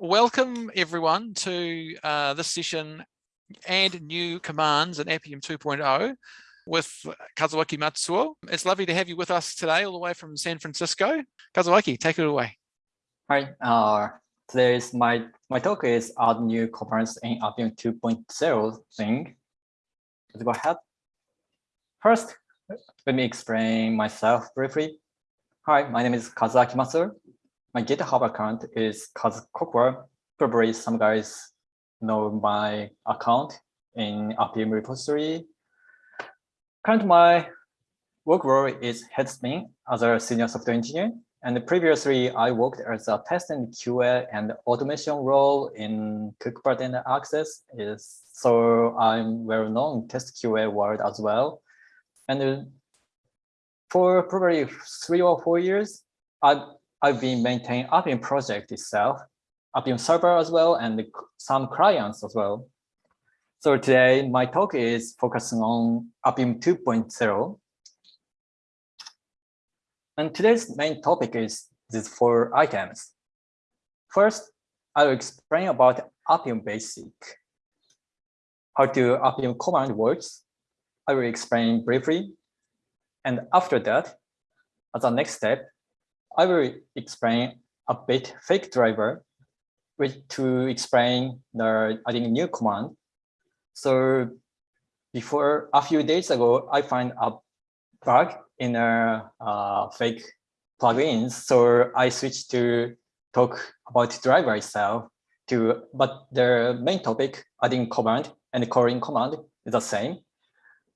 welcome everyone to uh, this session and new commands in Appium 2.0 with Kazuaki Matsuo. It's lovely to have you with us today all the way from San Francisco. Kazuaki, take it away. Hi, uh, today's my, my talk is add new commands in Appium 2.0 thing. Let's go ahead. First, let me explain myself briefly. Hi, my name is Kazuaki Matsuo. My GitHub account is Kaz Probably some guys know my account in RPM repository. Currently, my work role is headspin as a senior software engineer. And previously, I worked as a test and QA and automation role in Cookpad and Access. Is so I'm well known test QA world as well. And for probably three or four years, I I've been maintaining Appium project itself, Appium server as well, and some clients as well. So today, my talk is focusing on Appium 2.0. And today's main topic is these four items. First, I will explain about Appium Basic, how to Appium command works. I will explain briefly. And after that, as a next step, I will explain a bit fake driver which to explain the adding new command. So before a few days ago, I find a bug in a uh, fake plugins. So I switched to talk about driver itself to, but the main topic, adding command and calling command is the same.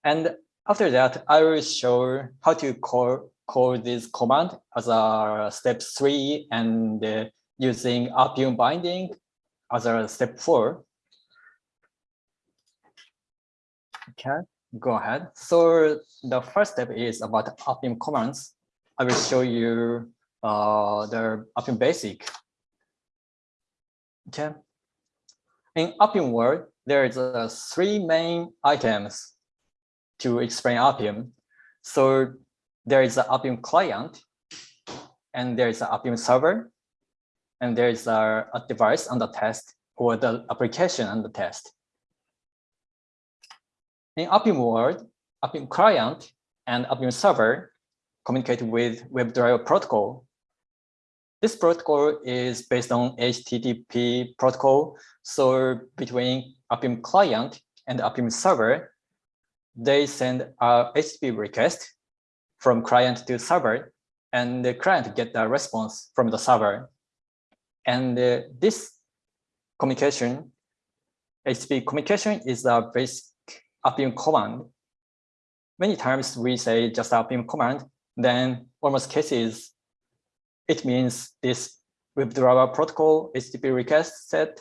And after that, I will show how to call call this command as a step three and uh, using Appium binding as a step four. Okay, go ahead. So the first step is about Appium commands. I will show you uh, the Appium basic. Okay. In Appium world, there is uh, three main items to explain Appium. So there is an Appium client, and there is an Appium server, and there is a, a device on the test or the application on the test. In Appium world, Appium client and Appium server communicate with WebDriver protocol. This protocol is based on HTTP protocol. So between Appium client and Appium server, they send a HTTP request from client to server, and the client get the response from the server. And uh, this communication, HTTP communication is a basic Appium command. Many times we say just Appium command, then almost cases, it means this WebDriver protocol HTTP request set.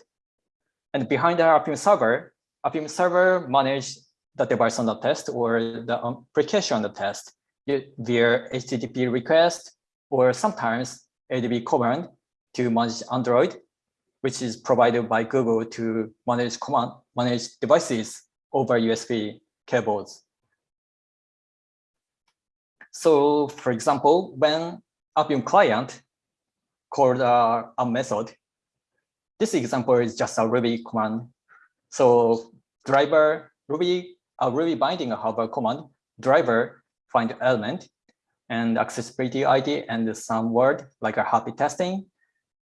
And behind the Appium server, Appium server manage the device on the test or the application on the test via HTTP request or sometimes ADB command to manage Android, which is provided by Google to manage command, manage devices over USB cables. So for example, when Appium client called uh, a method, this example is just a Ruby command. So driver Ruby, a Ruby binding a command driver find element and accessibility ID and some word like a happy testing.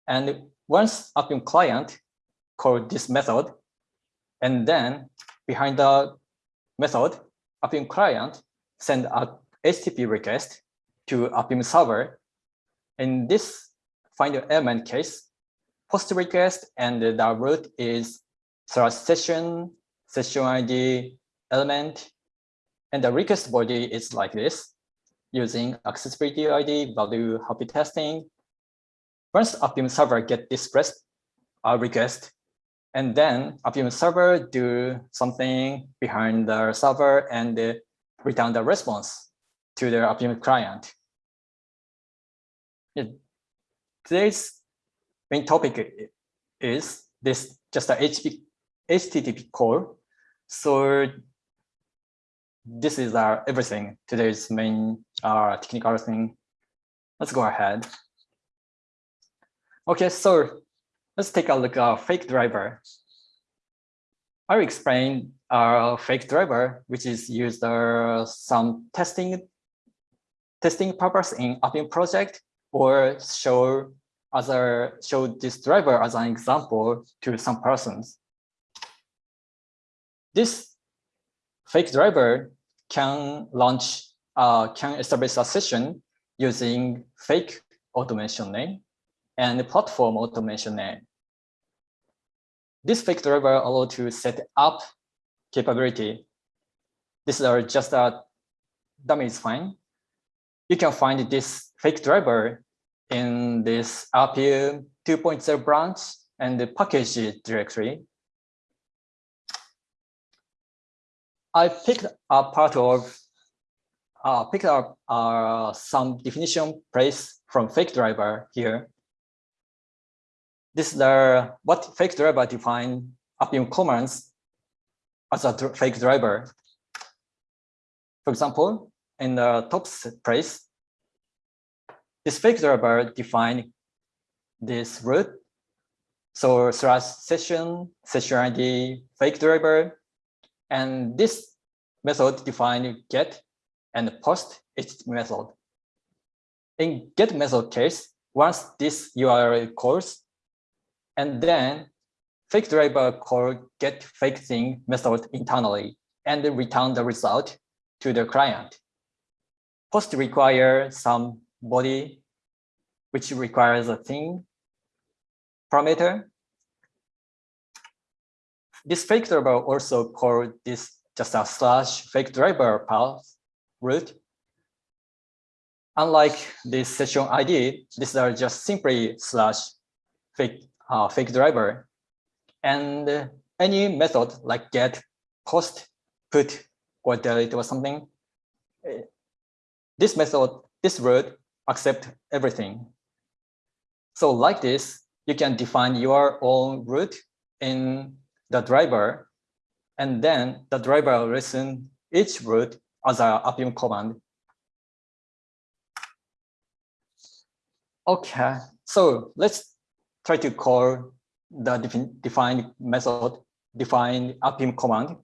And once Appium client call this method, and then behind the method, Appium client send a HTTP request to Appium server. In this find element case, post request and the root is slash session, session ID, element, and the request body is like this, using accessibility ID, value happy testing. Once Appium server get this request, and then Appium server do something behind the server and uh, return the response to the Appium client. It, today's main topic is this just a HTTP, HTTP call. So this is our everything today's main uh, technical thing let's go ahead okay so let's take a look at fake driver. I'll explain our fake driver, which is used uh, some testing testing purpose in Appium project, or show other show this driver as an example to some persons. This fake driver can launch uh, can establish a session using fake automation name and platform automation name. This fake driver allow to set up capability. This is just a dummy is fine. You can find this fake driver in this Appium 2.0 branch and the package directory. I picked a part of uh, picked up uh, some definition place from fake driver here. This is the what fake driver define Appium commands as a fake driver. For example, in the top place, this fake driver define this root. So slash session, session ID, fake driver, and this method define get and post its method. In get method case, once this URL calls, and then fake driver call get fake thing method internally and return the result to the client. Post require some body, which requires a thing parameter. This fake driver also called this just a slash fake driver path root. Unlike this session ID, these are just simply slash fake uh, fake driver. And any method like get, post, put, or delete or something, eh, this method, this root accept everything. So like this, you can define your own root in the driver, and then the driver will listen each root as a Appium command. Okay, so let's try to call the defined method, define Appium command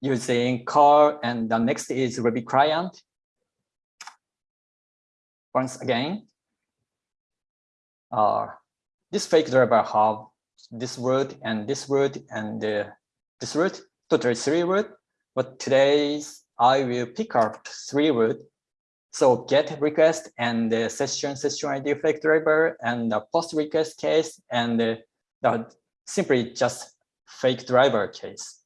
using call, and the next is Ruby client. Once again, uh, this fake driver have this word and this word and uh, this word, total three root, but today's I will pick up three root. So get request and the session session ID fake driver and the post request case and the simply just fake driver case.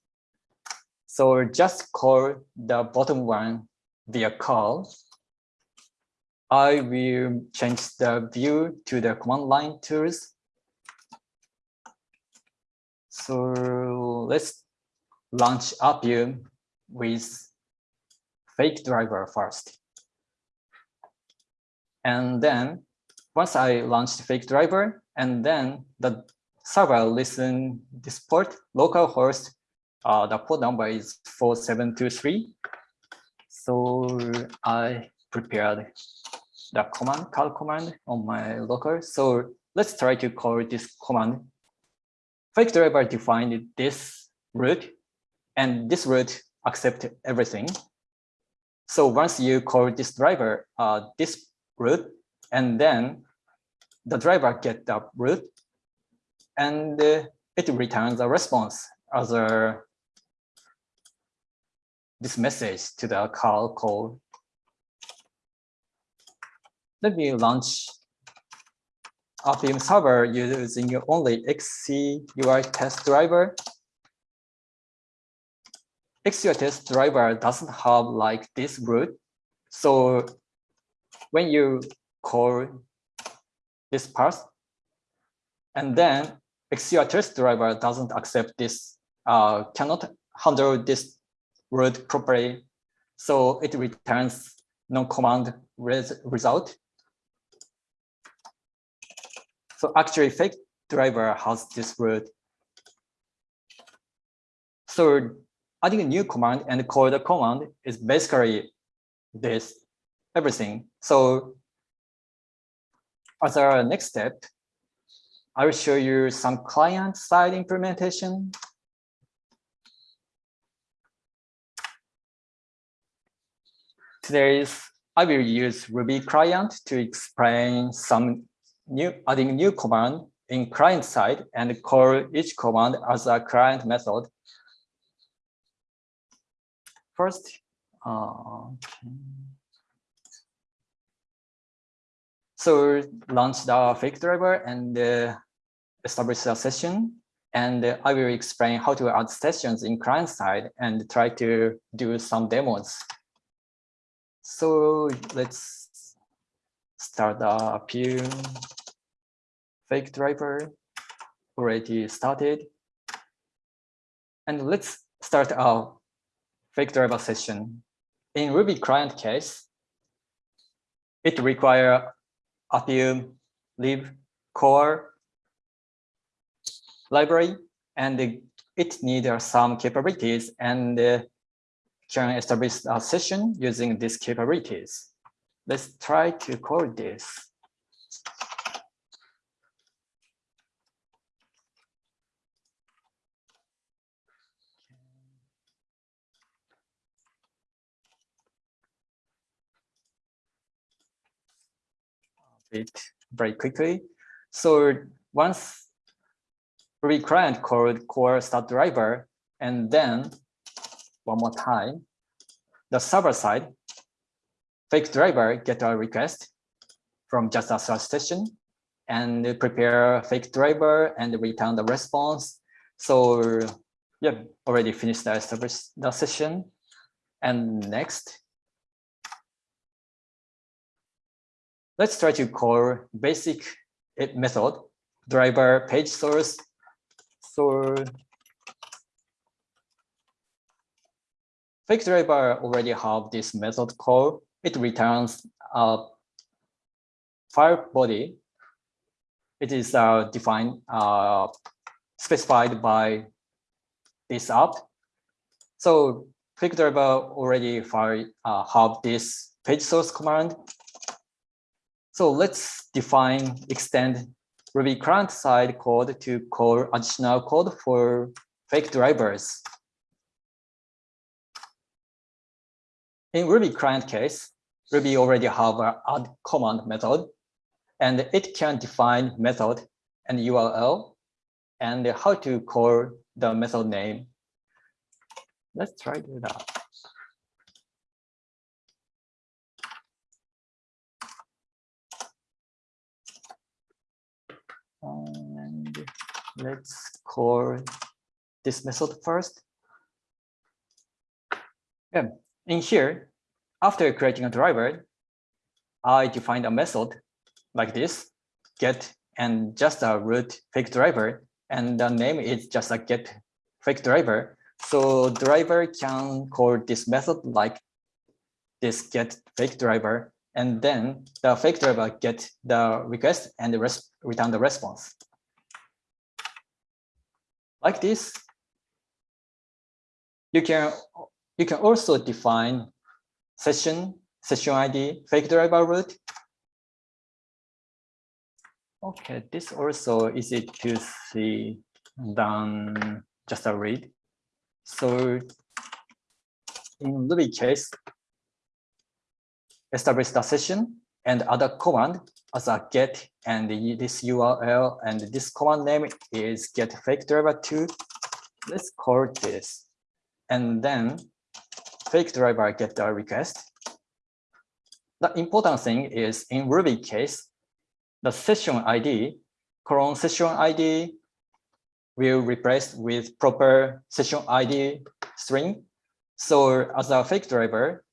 So just call the bottom one via call. I will change the view to the command line tools. So let's launch Appium with fake driver first. And then once I launched fake driver, and then the server listen this port, local host, uh, the port number is 4723. So I prepared the command, call command on my local. So let's try to call this command. Fake driver defined this root, and this root accept everything. So once you call this driver, uh, this root, and then the driver get the root, and uh, it returns a response as a this message to the call call. Let me launch Appium server using your only XC UI test driver XCUITest driver doesn't have like this root. So when you call this path, and then XCUITest driver doesn't accept this, uh, cannot handle this root properly. So it returns non-command res result. So actually fake driver has this root. So adding a new command and call the command is basically this everything. So as our next step, I will show you some client side implementation. Today's I will use Ruby client to explain some new adding new command in client side and call each command as a client method. First, uh, so launch the fake driver and uh, establish a session. And uh, I will explain how to add sessions in client side and try to do some demos. So let's start the Appium fake driver already started. And let's start our fake driver session. In Ruby client case, it require Appium lib core library and it needs some capabilities and uh, can establish a session using these capabilities. Let's try to call this. It very quickly. So once Ruby client called core start driver, and then one more time, the server side, fake driver get a request from just a session and prepare fake driver and return the response. So yeah, already finished the, service, the session. And next, let's try to call basic method driver page source. So fake driver already have this method call. It returns a file body. It is uh, defined, uh, specified by this app. So fake driver already file, uh, have this page source command. So let's define extend Ruby client side code to call additional code for fake drivers. In Ruby client case, Ruby already have an add command method, and it can define method and URL and how to call the method name. Let's try that. Let's call this method first. Yeah, in here, after creating a driver, I defined a method like this, get and just a root fake driver, and the name is just a get fake driver. So driver can call this method like this get fake driver, and then the fake driver get the request and the return the response. Like this, you can you can also define session, session ID, fake driver root. Okay, this also easy to see than just a read. So in Ruby case, establish the session and other command as a get and this URL and this command name is get fake driver 2. Let's call this. And then fake driver get the request. The important thing is in Ruby case, the session ID, clone session ID will replace with proper session ID string. So as a fake driver,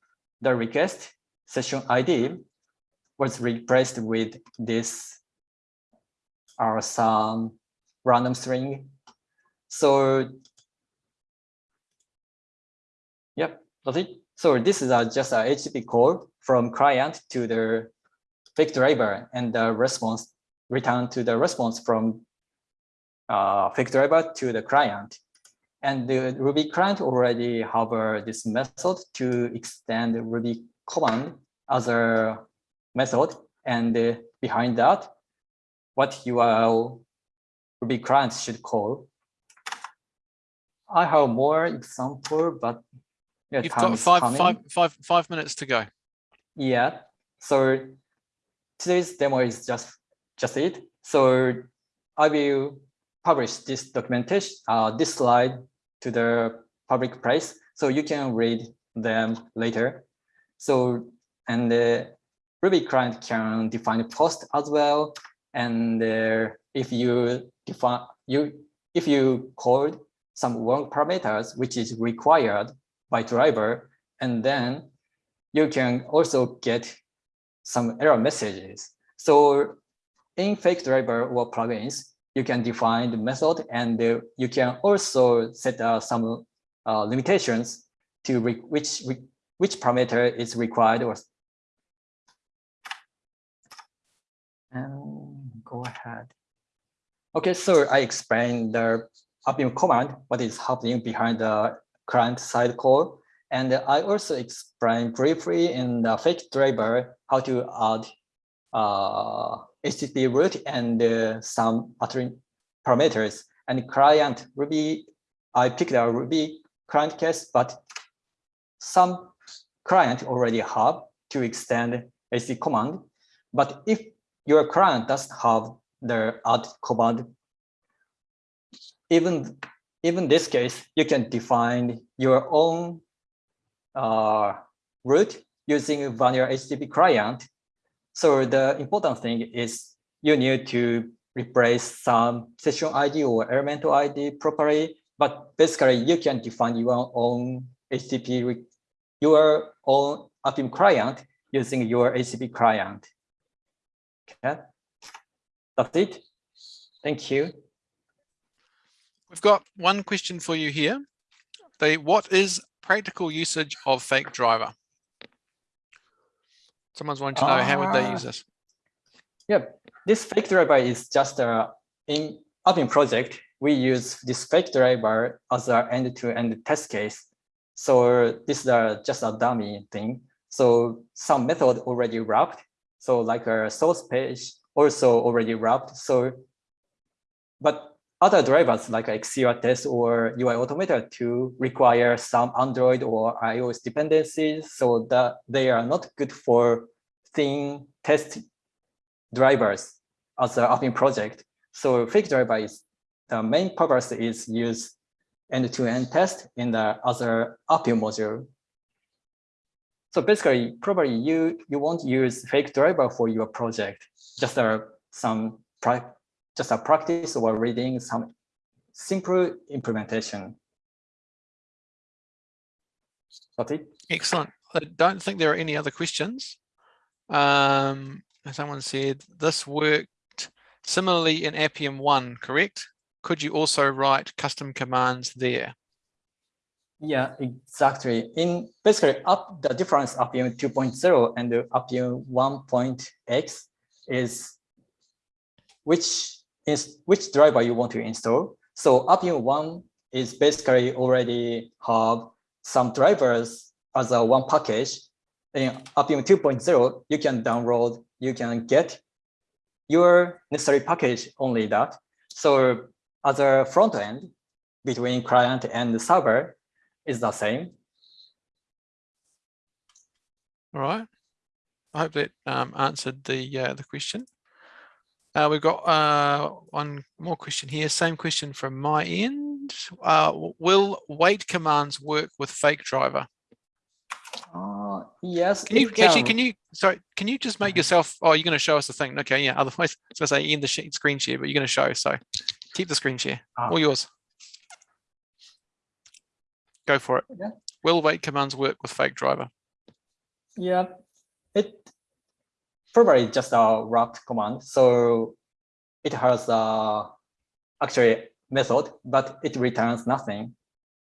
the request session ID was replaced with this or some random string. So yep, that's it. So this is a, just a HTTP call from client to the fake driver and the response return to the response from uh, fake driver to the client. And the Ruby client already have uh, this method to extend Ruby command as a method. And uh, behind that, what URL Ruby client should call. I have more example, but yeah, You've got five, five, five, five minutes to go. Yeah. So today's demo is just just it. So I will publish this documentation, uh, this slide to the public place, so you can read them later. So and the Ruby client can define post as well. And uh, if you define you if you code some wrong parameters which is required by driver, and then you can also get some error messages. So in fake driver or plugins, you can define the method and uh, you can also set uh, some uh, limitations to which which parameter is required or and go ahead. Okay, so I explained the Appium command, what is happening behind the client side call. And I also explained briefly in the fake driver how to add uh, HTTP root and uh, some parameters. And client Ruby, I picked a Ruby client case, but some client already have to extend HTTP command. But if your client doesn't have the add command, even even this case, you can define your own uh, root using vanilla HTTP client. So the important thing is you need to replace some session ID or elemental ID properly, but basically you can define your own HTTP, your own Appium client using your HTTP client. Okay, that's it. Thank you. We've got one question for you here. The what is practical usage of fake driver? Someone's wanting to know uh, how would they use this? Yeah, this fake driver is just a in Appium project. We use this fake driver as our end-to-end -end test case. So this is a, just a dummy thing. So some method already wrapped. So like a source page also already wrapped. So, but other drivers like XCUITest or UiAutomator2 require some Android or iOS dependencies so that they are not good for thin test drivers as an Appium project. So fake driver is the main purpose is use end-to-end -end test in the other Appium module. So basically, probably you you won't use fake driver for your project, just uh, some just a practice or reading some simple implementation. That's it. Excellent. I don't think there are any other questions. Um, someone said this worked similarly in Appium 1, correct? Could you also write custom commands there? Yeah, exactly. In basically up the difference Appium 2.0 and the Appium 1.x is which is which driver you want to install. So Appium 1 is basically already have some drivers as a one package. In Appium 2.0, you can download, you can get your necessary package only that. So as a front end between client and server is the same. All right. I hope that um, answered the uh, the question. Uh, we've got uh, one more question here. Same question from my end. Uh, will wait commands work with fake driver? Uh, yes. Can you can. actually? Can you? Sorry. Can you just make yourself? Oh, you're going to show us the thing. Okay. Yeah. Otherwise, I was going to say in the screen share, but you're going to show. So keep the screen share. Ah. All yours. Go for it. Okay. Will wait commands work with fake driver? Yeah. It probably just a wrapped command. So it has a actually method, but it returns nothing.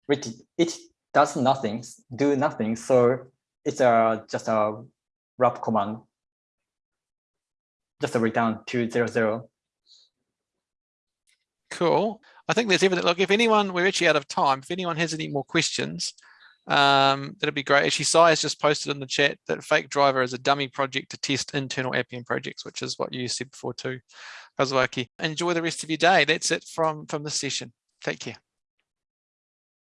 It, it does nothing, do nothing. So it's a just a wrap command, just a return 200. Cool. I think there's everything. Look, if anyone, we're actually out of time. If anyone has any more questions, Um, that'd be great. Actually, Sai has just posted in the chat that Fake Driver is a dummy project to test internal Appium projects, which is what you said before too, Kazuaki. Enjoy the rest of your day. That's it from, from this session. Take care.